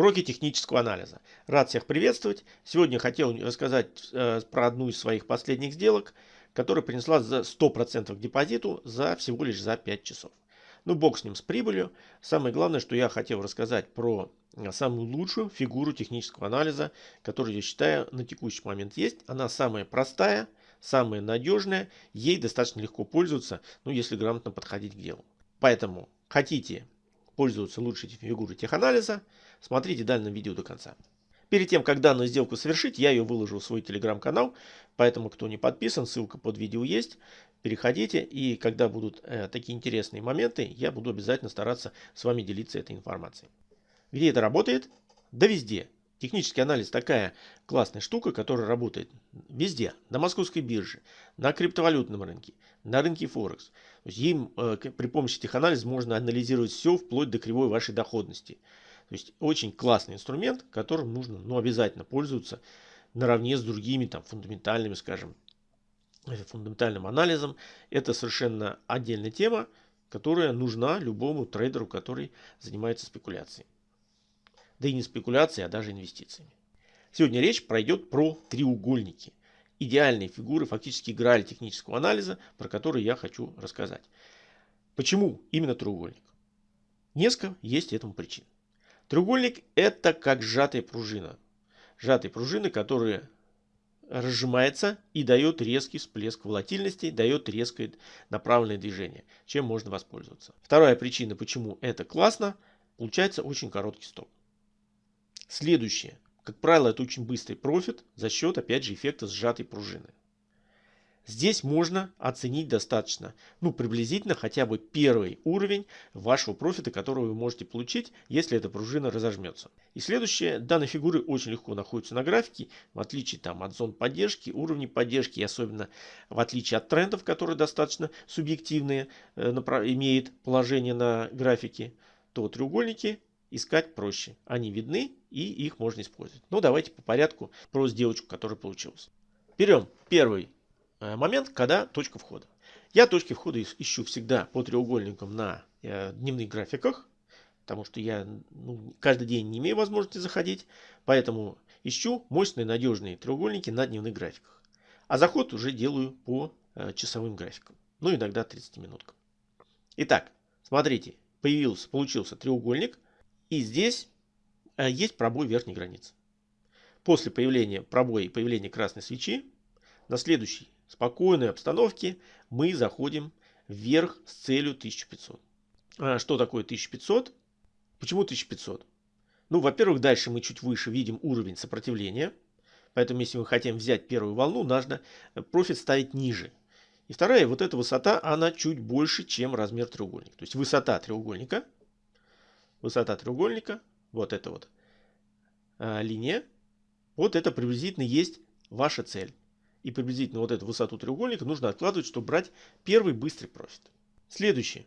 Уроки технического анализа. Рад всех приветствовать. Сегодня хотел рассказать э, про одну из своих последних сделок, которая принесла за 100% к депозиту за всего лишь за 5 часов. Ну, бог с ним, с прибылью. Самое главное, что я хотел рассказать про э, самую лучшую фигуру технического анализа, которую я считаю на текущий момент есть. Она самая простая, самая надежная, ей достаточно легко пользоваться, ну, если грамотно подходить к делу. Поэтому хотите пользоваться лучшей фигурой теханализа, смотрите данное видео до конца. Перед тем, как данную сделку совершить, я ее выложу в свой телеграм-канал, поэтому кто не подписан, ссылка под видео есть, переходите, и когда будут э, такие интересные моменты, я буду обязательно стараться с вами делиться этой информацией. Где это работает? Да везде. Технический анализ такая классная штука, которая работает везде. На московской бирже, на криптовалютном рынке, на рынке Форекс. Им э, при помощи теханализа можно анализировать все вплоть до кривой вашей доходности. То есть очень классный инструмент, которым нужно ну, обязательно пользоваться наравне с другими там, фундаментальными, скажем, э, фундаментальным анализом. Это совершенно отдельная тема, которая нужна любому трейдеру, который занимается спекуляцией да и не спекуляцией, а даже инвестициями. Сегодня речь пройдет про треугольники. Идеальные фигуры, фактически граль технического анализа, про которые я хочу рассказать. Почему именно треугольник? Несколько есть этому причин. Треугольник это как сжатая пружина. Сжатая пружина, которая разжимается и дает резкий всплеск волатильности, дает резкое направленное движение, чем можно воспользоваться. Вторая причина, почему это классно, получается очень короткий стоп. Следующее. Как правило, это очень быстрый профит за счет, опять же, эффекта сжатой пружины. Здесь можно оценить достаточно, ну, приблизительно хотя бы первый уровень вашего профита, который вы можете получить, если эта пружина разожмется. И следующее, данные фигуры очень легко находятся на графике, в отличие там, от зон поддержки, уровней поддержки, и особенно в отличие от трендов, которые достаточно субъективные, э, имеют положение на графике, то треугольники искать проще. Они видны и их можно использовать. Ну давайте по порядку про сделочку, которая получилась. Берем первый момент, когда точка входа. Я точки входа ищу всегда по треугольникам на э, дневных графиках, потому что я ну, каждый день не имею возможности заходить, поэтому ищу мощные надежные треугольники на дневных графиках. А заход уже делаю по э, часовым графикам, ну иногда 30 минуткам. Итак, смотрите, появился, получился треугольник – и здесь э, есть пробой верхней границы. После появления пробоя и появления красной свечи, на следующей спокойной обстановке мы заходим вверх с целью 1500. А что такое 1500? Почему 1500? Ну, во-первых, дальше мы чуть выше видим уровень сопротивления. Поэтому, если мы хотим взять первую волну, нужно э, профит ставить ниже. И вторая, вот эта высота, она чуть больше, чем размер треугольника. То есть высота треугольника – высота треугольника, вот эта вот а, линия, вот это приблизительно есть ваша цель. И приблизительно вот эту высоту треугольника нужно откладывать, чтобы брать первый быстрый профит. Следующее.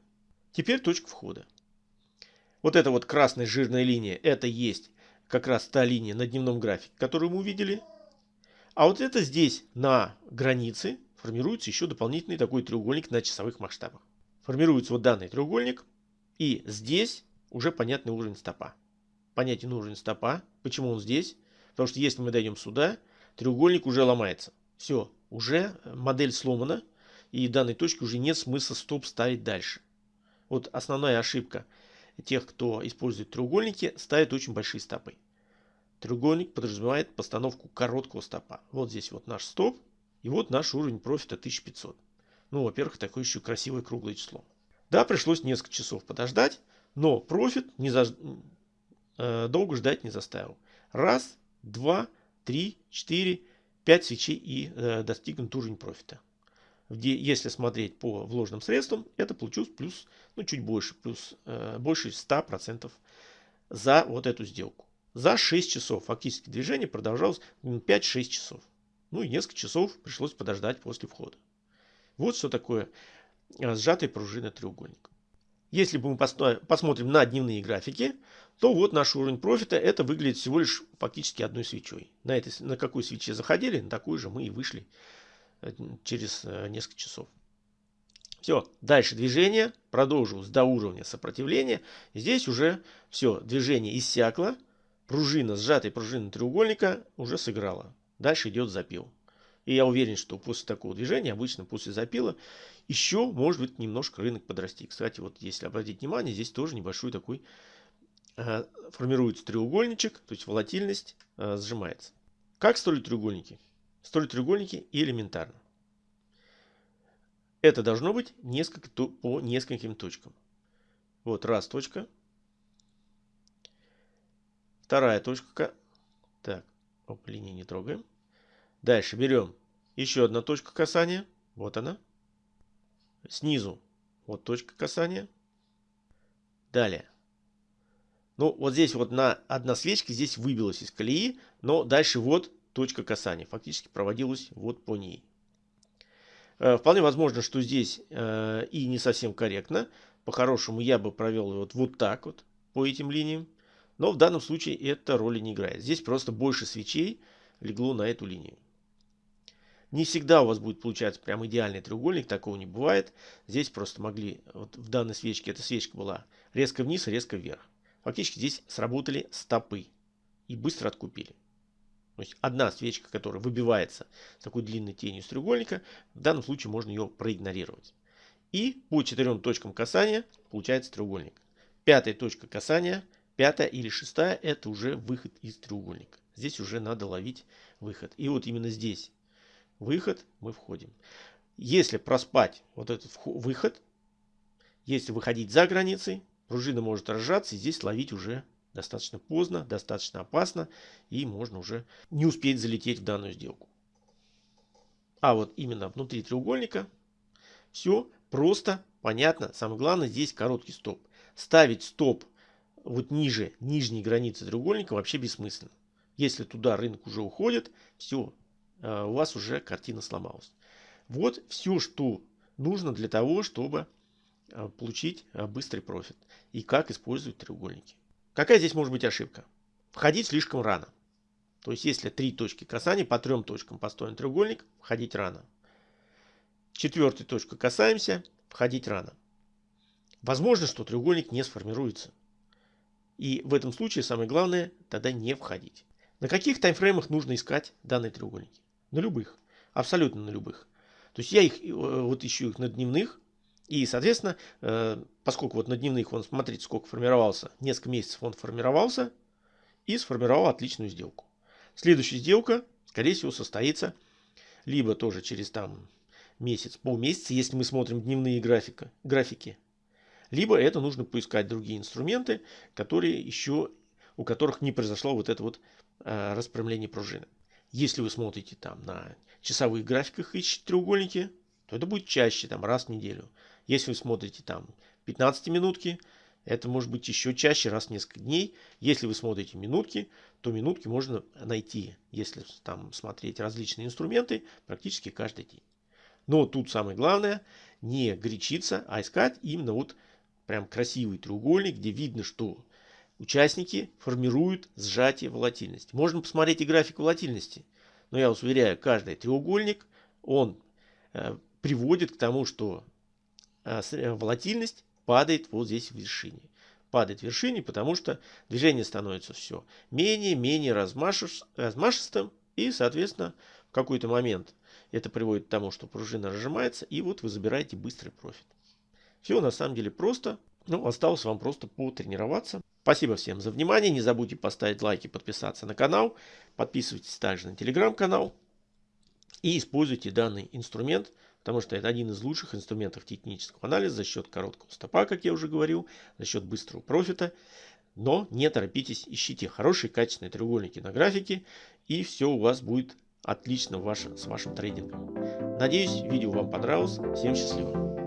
Теперь точка входа. Вот эта вот красная жирная линия, это есть как раз та линия на дневном графике, которую мы увидели. А вот это здесь на границе формируется еще дополнительный такой треугольник на часовых масштабах. Формируется вот данный треугольник. И здесь уже понятный уровень стопа. Понятен уровень стопа. Почему он здесь? Потому что если мы дойдем сюда, треугольник уже ломается. Все, уже модель сломана. И данной точке уже нет смысла стоп ставить дальше. Вот основная ошибка тех, кто использует треугольники, ставит очень большие стопы. Треугольник подразумевает постановку короткого стопа. Вот здесь вот наш стоп. И вот наш уровень профита 1500. Ну, во-первых, такое еще красивое круглое число. Да, пришлось несколько часов подождать. Но профит не за... э, долго ждать не заставил. Раз, два, три, четыре, пять свечей и э, достигнут уровень профита. Где, если смотреть по вложенным средствам, это получилось плюс, ну чуть больше, плюс э, больше 100% за вот эту сделку. За 6 часов фактически движение продолжалось 5-6 часов. Ну и несколько часов пришлось подождать после входа. Вот что такое э, сжатая пружина треугольника. Если мы посмотрим на дневные графики, то вот наш уровень профита, это выглядит всего лишь фактически одной свечой. На, этой, на какой свече заходили, на такую же мы и вышли э, через э, несколько часов. Все, дальше движение, продолжилось до уровня сопротивления. Здесь уже все, движение иссякло, пружина, сжатая пружина треугольника уже сыграла. Дальше идет запил. И я уверен, что после такого движения, обычно после запила, еще может быть немножко рынок подрасти. Кстати, вот если обратить внимание, здесь тоже небольшой такой э, формируется треугольничек, то есть волатильность э, сжимается. Как строить треугольники? Строить треугольники элементарно. Это должно быть несколько, по нескольким точкам. Вот раз точка. Вторая точка. Так, оп, линии не трогаем. Дальше берем еще одна точка касания. Вот она. Снизу вот точка касания. Далее. Ну, вот здесь вот на одна свечка здесь выбилась из колеи, но дальше вот точка касания. Фактически проводилась вот по ней. Э, вполне возможно, что здесь э, и не совсем корректно. По-хорошему я бы провел вот, вот так вот по этим линиям. Но в данном случае это роли не играет. Здесь просто больше свечей легло на эту линию. Не всегда у вас будет получаться прям идеальный треугольник, такого не бывает. Здесь просто могли, вот в данной свечке, эта свечка была резко вниз, резко вверх. Фактически здесь сработали стопы и быстро откупили. То есть одна свечка, которая выбивается с такой длинной тенью с треугольника, в данном случае можно ее проигнорировать. И по четырем точкам касания получается треугольник. Пятая точка касания, пятая или шестая, это уже выход из треугольника. Здесь уже надо ловить выход. И вот именно здесь выход, мы входим. Если проспать вот этот выход, если выходить за границей, пружина может разжаться и здесь ловить уже достаточно поздно, достаточно опасно и можно уже не успеть залететь в данную сделку. А вот именно внутри треугольника все просто, понятно. Самое главное здесь короткий стоп. Ставить стоп вот ниже нижней границы треугольника вообще бессмысленно. Если туда рынок уже уходит, все, у вас уже картина сломалась. Вот все, что нужно для того, чтобы э, получить э, быстрый профит. И как использовать треугольники. Какая здесь может быть ошибка? Входить слишком рано. То есть, если три точки касания, по трем точкам построен треугольник, входить рано. Четвертой точкой касаемся, входить рано. Возможно, что треугольник не сформируется. И в этом случае самое главное тогда не входить. На каких таймфреймах нужно искать данные треугольники? На любых. Абсолютно на любых. То есть я их э, вот ищу их на дневных. И, соответственно, э, поскольку вот на дневных он, смотрите, сколько формировался, несколько месяцев он формировался и сформировал отличную сделку. Следующая сделка, скорее всего, состоится либо тоже через там месяц, полмесяца, если мы смотрим дневные графика, графики, либо это нужно поискать другие инструменты, которые еще, у которых не произошло вот это вот э, распрямление пружины. Если вы смотрите там на часовых графиках ищете треугольники, то это будет чаще, там раз в неделю. Если вы смотрите там 15 минутки, это может быть еще чаще, раз в несколько дней. Если вы смотрите минутки, то минутки можно найти, если там смотреть различные инструменты, практически каждый день. Но тут самое главное, не горячиться, а искать именно вот прям красивый треугольник, где видно, что участники формируют сжатие волатильности. Можно посмотреть и график волатильности. Но я вас уверяю, каждый треугольник, он э, приводит к тому, что э, э, волатильность падает вот здесь в вершине. Падает в вершине, потому что движение становится все менее-менее размашистым. И, соответственно, в какой-то момент это приводит к тому, что пружина разжимается. И вот вы забираете быстрый профит. Все на самом деле просто. Ну, осталось вам просто потренироваться. Спасибо всем за внимание. Не забудьте поставить лайк и подписаться на канал. Подписывайтесь также на телеграм-канал. И используйте данный инструмент, потому что это один из лучших инструментов технического анализа за счет короткого стопа, как я уже говорил, за счет быстрого профита. Но не торопитесь, ищите хорошие качественные треугольники на графике, и все у вас будет отлично ваш, с вашим трейдингом. Надеюсь, видео вам понравилось. Всем счастливо!